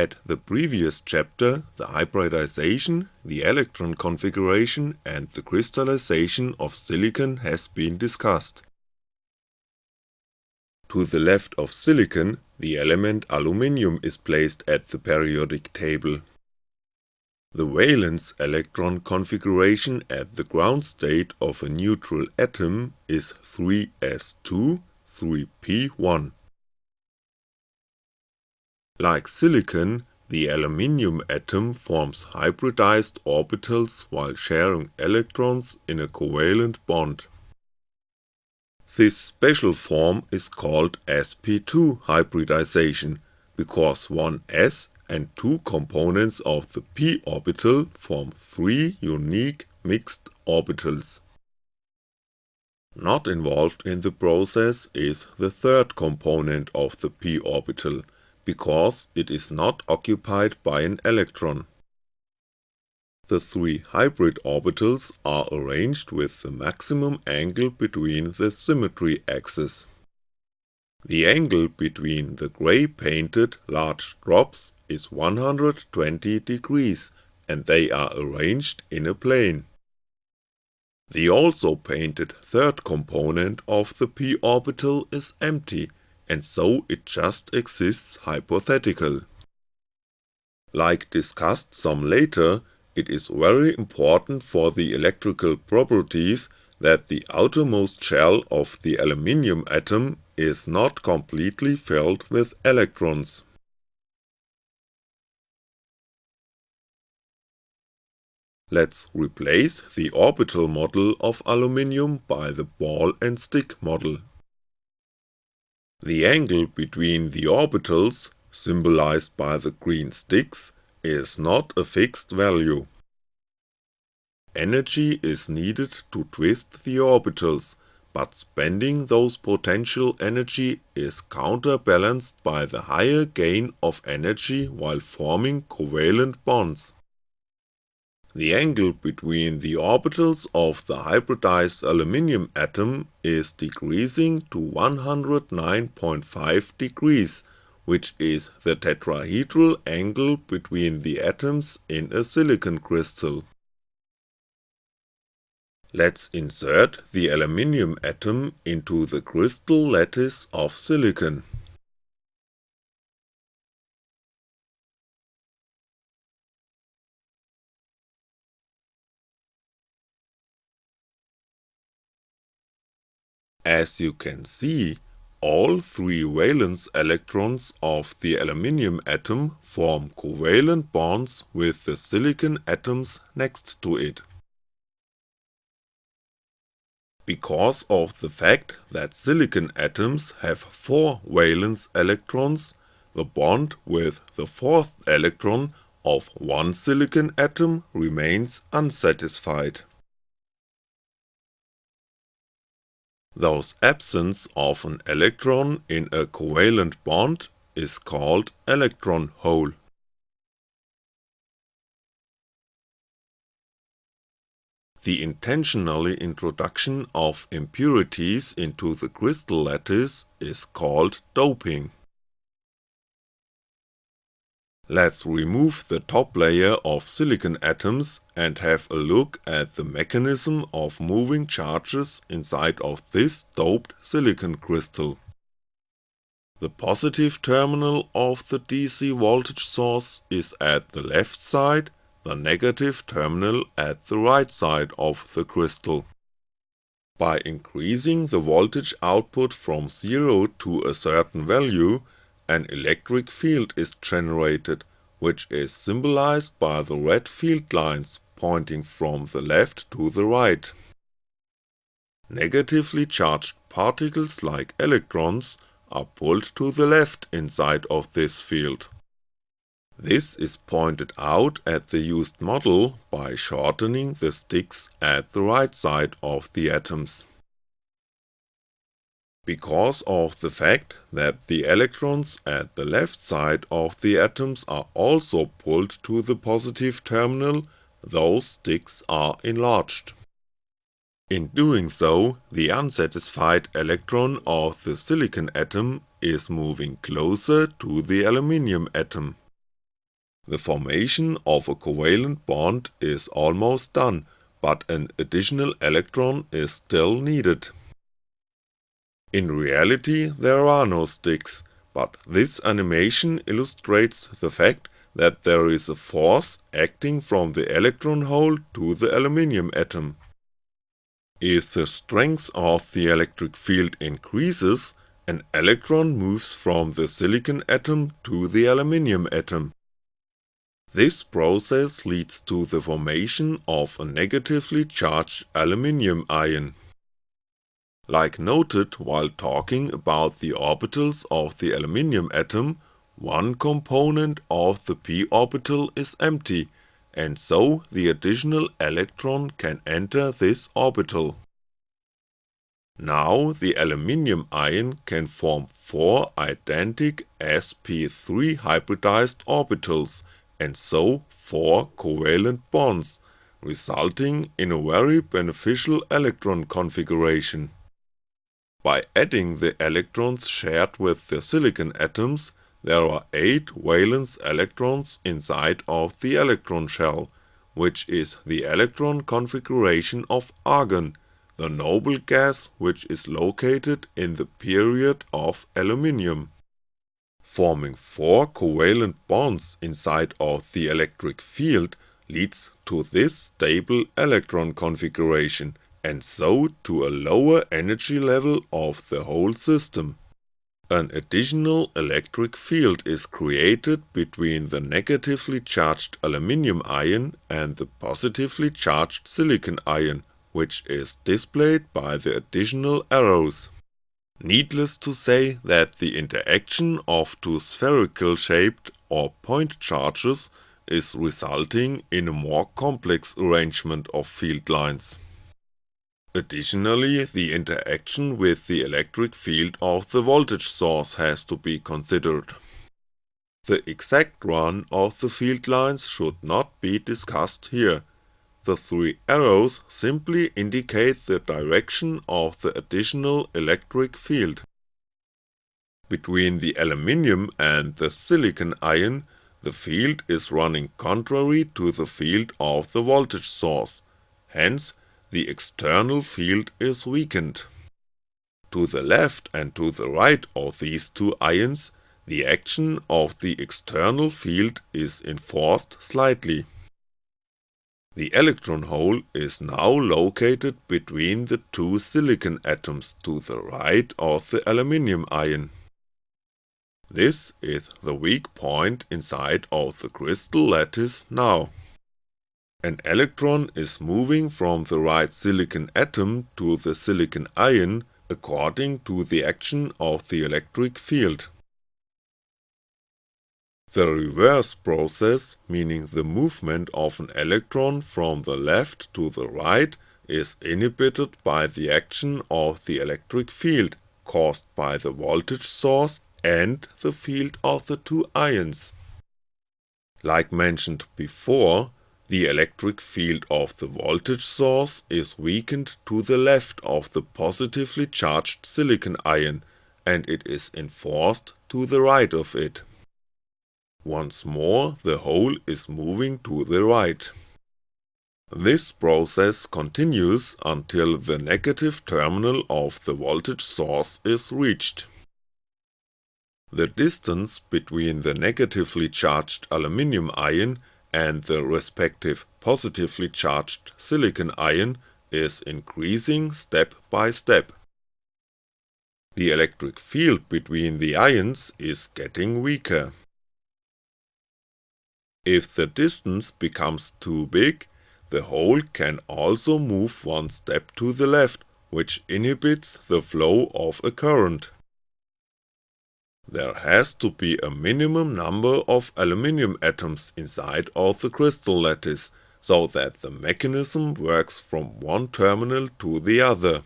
At the previous chapter, the hybridization, the electron configuration and the crystallization of silicon has been discussed. To the left of silicon, the element aluminium is placed at the periodic table. The valence electron configuration at the ground state of a neutral atom is 3s2, 3p1. Like silicon, the aluminium atom forms hybridized orbitals while sharing electrons in a covalent bond. This special form is called sp2 hybridization, because one s and two components of the p orbital form three unique mixed orbitals. Not involved in the process is the third component of the p orbital, because it is not occupied by an electron. The three hybrid orbitals are arranged with the maximum angle between the symmetry axes. The angle between the grey painted large drops is 120 degrees and they are arranged in a plane. The also painted third component of the p orbital is empty and so it just exists hypothetical. Like discussed some later, it is very important for the electrical properties that the outermost shell of the aluminium atom is not completely filled with electrons. Let's replace the orbital model of aluminium by the ball and stick model. The angle between the orbitals, symbolized by the green sticks, is not a fixed value. Energy is needed to twist the orbitals, but spending those potential energy is counterbalanced by the higher gain of energy while forming covalent bonds. The angle between the orbitals of the hybridized aluminium atom is decreasing to 109.5 degrees, which is the tetrahedral angle between the atoms in a silicon crystal. Let's insert the aluminium atom into the crystal lattice of silicon. As you can see, all three valence electrons of the aluminium atom form covalent bonds with the silicon atoms next to it. Because of the fact that silicon atoms have 4 valence electrons, the bond with the fourth electron of one silicon atom remains unsatisfied. Thus absence of an electron in a covalent bond is called electron hole. The intentionally introduction of impurities into the crystal lattice is called doping. Let's remove the top layer of silicon atoms and have a look at the mechanism of moving charges inside of this doped silicon crystal. The positive terminal of the DC voltage source is at the left side, the negative terminal at the right side of the crystal. By increasing the voltage output from 0 to a certain value, an electric field is generated, which is symbolized by the red field lines pointing from the left to the right. Negatively charged particles like electrons are pulled to the left inside of this field. This is pointed out at the used model by shortening the sticks at the right side of the atoms because of the fact that the electrons at the left side of the atoms are also pulled to the positive terminal, those sticks are enlarged. In doing so, the unsatisfied electron of the silicon atom is moving closer to the aluminium atom. The formation of a covalent bond is almost done, but an additional electron is still needed. In reality there are no sticks, but this animation illustrates the fact that there is a force acting from the electron hole to the aluminium atom. If the strength of the electric field increases, an electron moves from the silicon atom to the aluminium atom. This process leads to the formation of a negatively charged aluminium ion. Like noted while talking about the orbitals of the aluminium atom, one component of the p orbital is empty, and so the additional electron can enter this orbital. Now the aluminium ion can form four identic sp3 hybridized orbitals and so four covalent bonds, resulting in a very beneficial electron configuration. By adding the electrons shared with the silicon atoms, there are 8 valence electrons inside of the electron shell, which is the electron configuration of argon, the noble gas which is located in the period of aluminium. Forming 4 covalent bonds inside of the electric field leads to this stable electron configuration and so to a lower energy level of the whole system. An additional electric field is created between the negatively charged aluminium ion and the positively charged silicon ion, which is displayed by the additional arrows. Needless to say that the interaction of two spherical shaped or point charges is resulting in a more complex arrangement of field lines. Additionally, the interaction with the electric field of the voltage source has to be considered. The exact run of the field lines should not be discussed here, the three arrows simply indicate the direction of the additional electric field. Between the aluminium and the silicon ion, the field is running contrary to the field of the voltage source, hence the external field is weakened. To the left and to the right of these two ions, the action of the external field is enforced slightly. The electron hole is now located between the two silicon atoms to the right of the aluminium ion. This is the weak point inside of the crystal lattice now. An electron is moving from the right silicon atom to the silicon ion according to the action of the electric field. The reverse process, meaning the movement of an electron from the left to the right, is inhibited by the action of the electric field caused by the voltage source and the field of the two ions. Like mentioned before, the electric field of the voltage source is weakened to the left of the positively charged silicon ion, and it is enforced to the right of it. Once more the hole is moving to the right. This process continues until the negative terminal of the voltage source is reached. The distance between the negatively charged aluminium ion and the respective positively charged silicon ion is increasing step by step. The electric field between the ions is getting weaker. If the distance becomes too big, the hole can also move one step to the left, which inhibits the flow of a current. There has to be a minimum number of aluminium atoms inside of the crystal lattice, so that the mechanism works from one terminal to the other.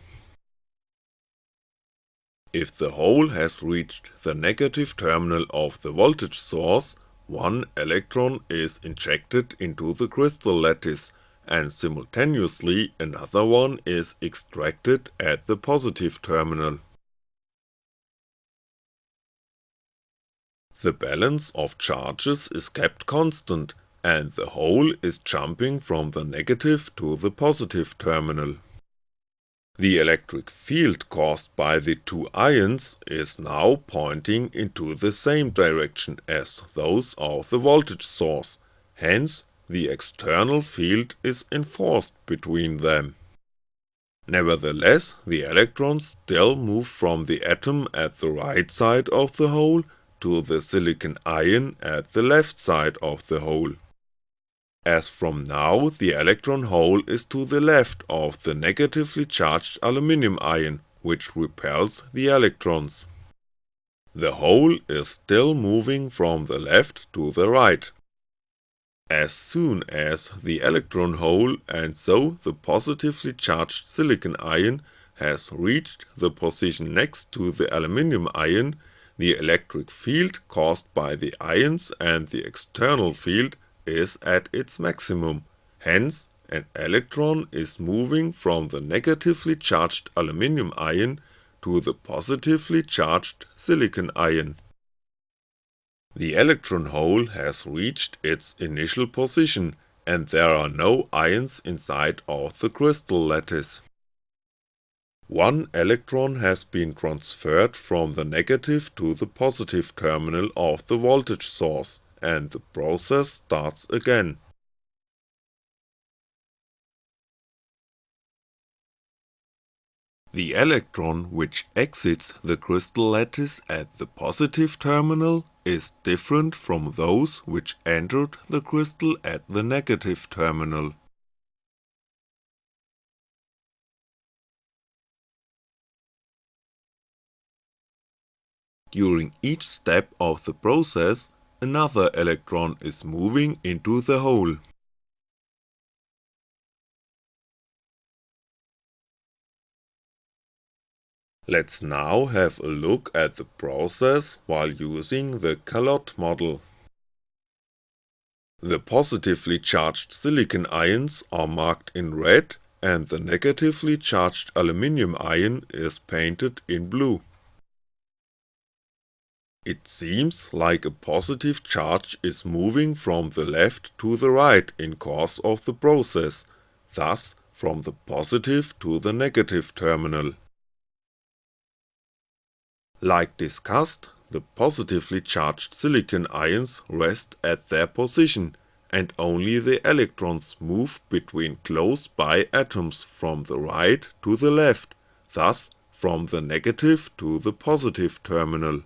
If the hole has reached the negative terminal of the voltage source, one electron is injected into the crystal lattice, and simultaneously another one is extracted at the positive terminal. The balance of charges is kept constant and the hole is jumping from the negative to the positive terminal. The electric field caused by the two ions is now pointing into the same direction as those of the voltage source, hence the external field is enforced between them. Nevertheless, the electrons still move from the atom at the right side of the hole to the silicon ion at the left side of the hole as from now the electron hole is to the left of the negatively charged aluminum ion, which repels the electrons. The hole is still moving from the left to the right. As soon as the electron hole and so the positively charged silicon ion has reached the position next to the aluminum ion, the electric field caused by the ions and the external field is at its maximum, hence an electron is moving from the negatively charged aluminum ion to the positively charged silicon ion. The electron hole has reached its initial position and there are no ions inside of the crystal lattice. One electron has been transferred from the negative to the positive terminal of the voltage source, and the process starts again. The electron which exits the crystal lattice at the positive terminal is different from those which entered the crystal at the negative terminal. During each step of the process, another electron is moving into the hole. Let's now have a look at the process while using the Calotte model. The positively charged silicon ions are marked in red and the negatively charged aluminum ion is painted in blue. It seems like a positive charge is moving from the left to the right in course of the process, thus from the positive to the negative terminal. Like discussed, the positively charged silicon ions rest at their position, and only the electrons move between close by atoms from the right to the left, thus from the negative to the positive terminal.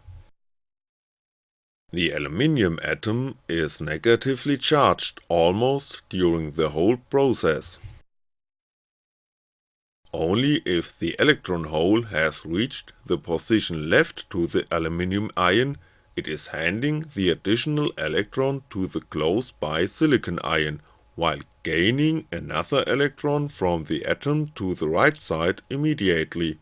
The aluminium atom is negatively charged almost during the whole process. Only if the electron hole has reached the position left to the aluminium ion, it is handing the additional electron to the close by silicon ion, while gaining another electron from the atom to the right side immediately.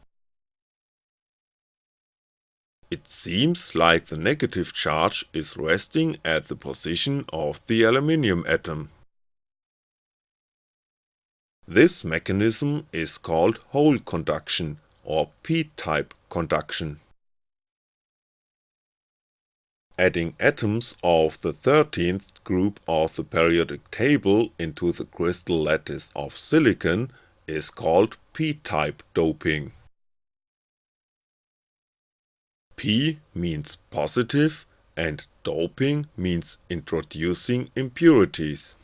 It seems like the negative charge is resting at the position of the aluminium atom. This mechanism is called hole conduction or p-type conduction. Adding atoms of the 13th group of the periodic table into the crystal lattice of silicon is called p-type doping. P means positive and doping means introducing impurities.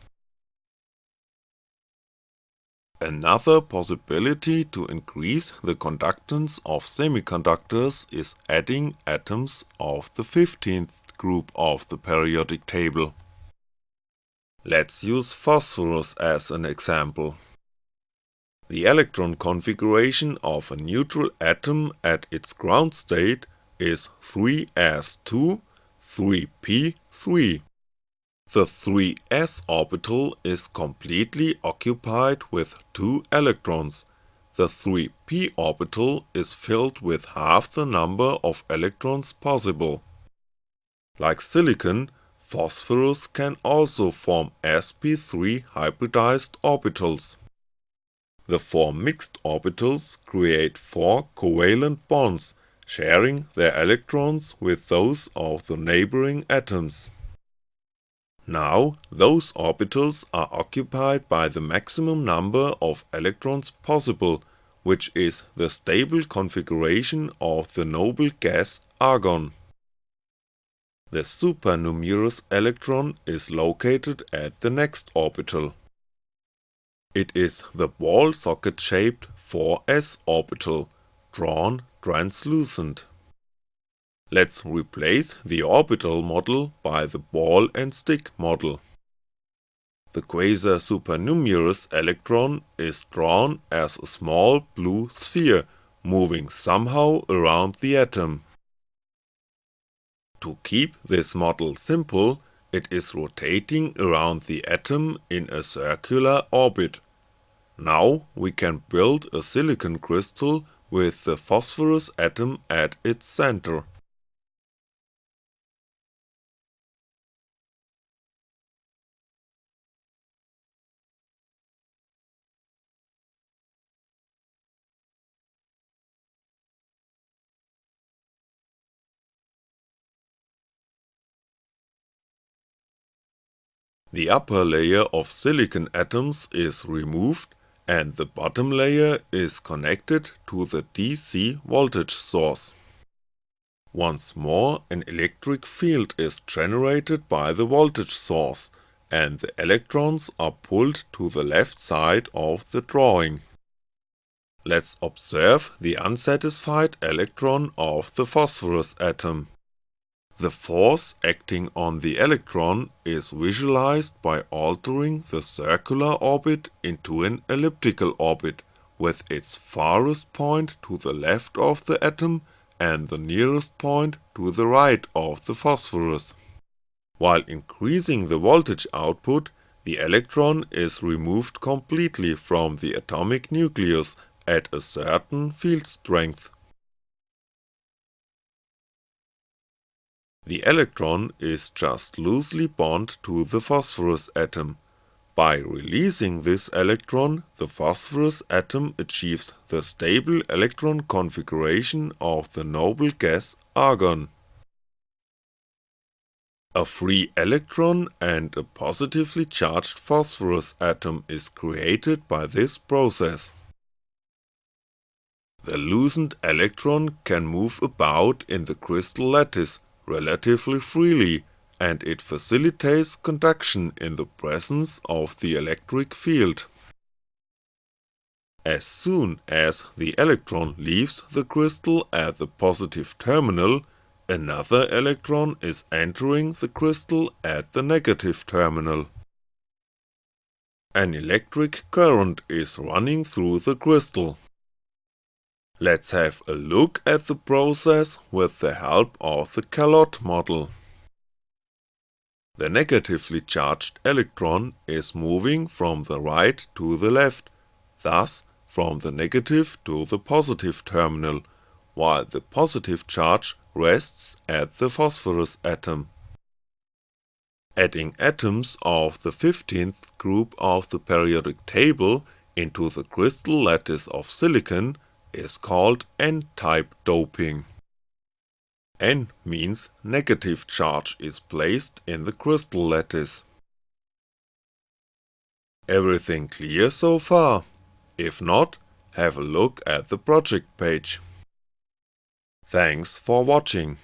Another possibility to increase the conductance of semiconductors is adding atoms of the 15th group of the periodic table. Let's use phosphorus as an example. The electron configuration of a neutral atom at its ground state is 3s2, 3p3. The 3s orbital is completely occupied with 2 electrons, the 3p orbital is filled with half the number of electrons possible. Like silicon, phosphorus can also form sp3 hybridized orbitals. The four mixed orbitals create four covalent bonds sharing their electrons with those of the neighboring atoms. Now those orbitals are occupied by the maximum number of electrons possible, which is the stable configuration of the noble gas argon. The supernumerous electron is located at the next orbital. It is the ball socket shaped 4s orbital, drawn translucent. Let's replace the orbital model by the ball and stick model. The quasar supernumerous electron is drawn as a small blue sphere moving somehow around the atom. To keep this model simple, it is rotating around the atom in a circular orbit. Now we can build a silicon crystal with the phosphorus atom at its center. The upper layer of silicon atoms is removed and the bottom layer is connected to the DC voltage source. Once more an electric field is generated by the voltage source and the electrons are pulled to the left side of the drawing. Let's observe the unsatisfied electron of the phosphorus atom. The force acting on the electron is visualized by altering the circular orbit into an elliptical orbit, with its farthest point to the left of the atom and the nearest point to the right of the phosphorus. While increasing the voltage output, the electron is removed completely from the atomic nucleus at a certain field strength. The electron is just loosely bound to the phosphorus atom. By releasing this electron, the phosphorus atom achieves the stable electron configuration of the noble gas argon. A free electron and a positively charged phosphorus atom is created by this process. The loosened electron can move about in the crystal lattice relatively freely and it facilitates conduction in the presence of the electric field. As soon as the electron leaves the crystal at the positive terminal, another electron is entering the crystal at the negative terminal. An electric current is running through the crystal. Let's have a look at the process with the help of the Calotte model. The negatively charged electron is moving from the right to the left, thus from the negative to the positive terminal, while the positive charge rests at the phosphorus atom. Adding atoms of the 15th group of the periodic table into the crystal lattice of silicon is called n-type doping. N means negative charge is placed in the crystal lattice. Everything clear so far? If not, have a look at the project page. Thanks for watching.